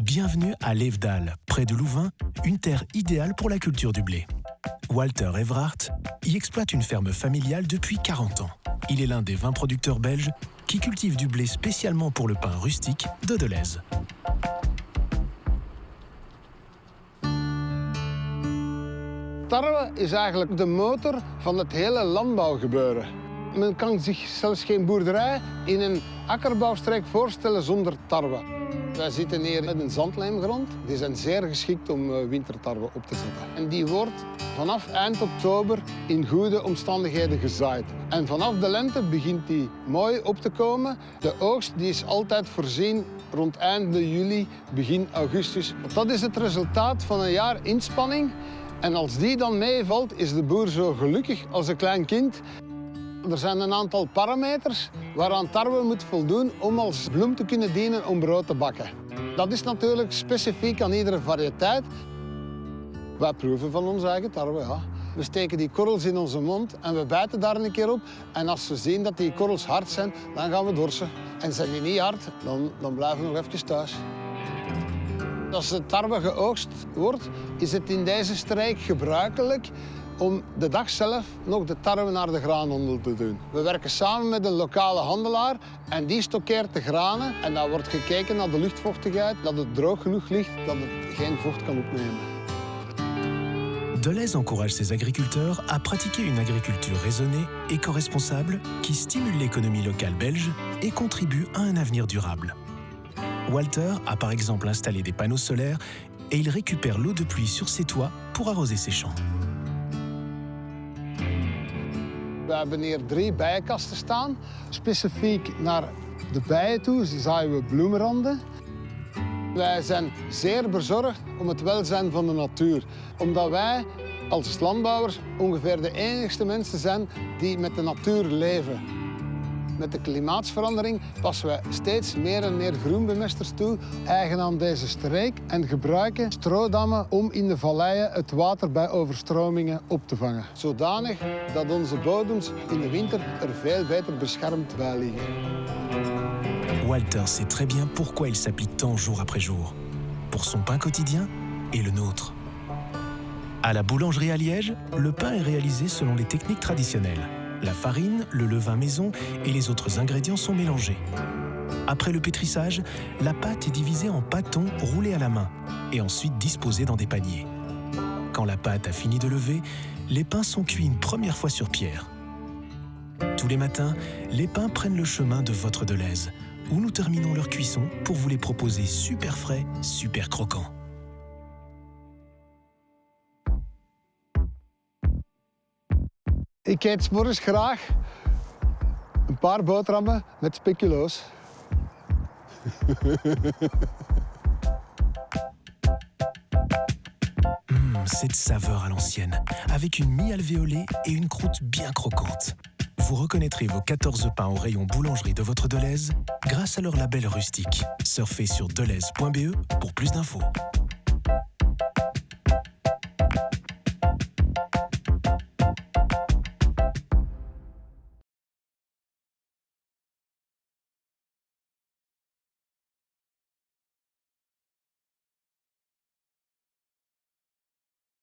Bienvenue à Levedal, près de Louvain, une terre idéale pour la culture du blé. Walter Everhart y exploite une ferme familiale depuis 40 ans. Il est l'un des 20 producteurs belges qui cultivent du blé spécialement pour le pain rustique de Deleuze. Tarwe is eigenlijk de motor van het hele landbouwgebeuren. Men kan zich zelfs geen boerderij in een akkerbouwstreek voorstellen zonder tarwe. Wij zitten hier met een zandlijmgrond. Die zijn zeer geschikt om eh, wintertarwe op te zetten. En die wordt vanaf eind oktober in goede omstandigheden gezaaid. En vanaf de lente begint die mooi op te komen. De oogst die is altijd voorzien rond einde juli, begin augustus. Dat is het resultaat van een jaar inspanning. En als die dan meevalt, is de boer zo gelukkig als een klein kind. Er zijn een aantal parameters waaraan tarwe moet voldoen om als bloem te kunnen dienen om brood te bakken. Dat is natuurlijk specifiek aan iedere variëteit. Wij proeven van onze eigen tarwe. We steken die korrels in onze mond en we bijten daar een keer op. En als we zien dat die korrels hard zijn, dan gaan we dorsen. En zijn die niet hard, dan, dan blijven we nog even thuis. Als de tarwe geoogst wordt, is het in deze streek gebruikelijk om de dag zelf nog de tarwe naar de graanhandel te doen. We werken samen met een lokale handelaar en die stockeert de granen. En dan wordt gekeken naar de luchtvochtigheid, dat het droog genoeg ligt, dat het geen vocht kan opnemen. Deleuze encourage ses agriculteurs à pratiquer une agriculture raisonnée, éco-responsable, qui stimule l'économie locale belge et contribue à un avenir durable. Walter a par exemple installé des panneaux solaires et il récupère l'eau de pluie sur ses toits pour arroser ses champs. We hebben hier drie bijenkasten staan. Specifiek naar de bijen toe zaaien we bloemenranden. Wij zijn zeer bezorgd om het welzijn van de natuur. Omdat wij als landbouwers ongeveer de enigste mensen zijn die met de natuur leven. Met de klimaatsverandering passen we steeds meer en meer groenbemesters toe, eigen aan deze streek, en gebruiken stroodammen om in de valleien het water bij overstromingen op te vangen. Zodanig dat onze bodems in de winter er veel beter beschermd bij liggen. Walter sait très bien pourquoi il s'applique tant jour après jour. Pour son pain quotidien et le nôtre. À la boulangerie à Liège, le pain est réalisé selon les techniques traditionnelles. La farine, le levain maison et les autres ingrédients sont mélangés. Après le pétrissage, la pâte est divisée en pâtons roulés à la main et ensuite disposés dans des paniers. Quand la pâte a fini de lever, les pains sont cuits une première fois sur pierre. Tous les matins, les pains prennent le chemin de votre Deleuze, où nous terminons leur cuisson pour vous les proposer super frais, super croquants. Ik eet morgens graag. Hum, cette saveur à l'ancienne, avec une mie alvéolée et une croûte bien croquante. Vous reconnaîtrez vos 14 pains au rayon boulangerie de votre Deleuze grâce à leur label rustique. Surfez sur deleuze.be pour plus d'infos.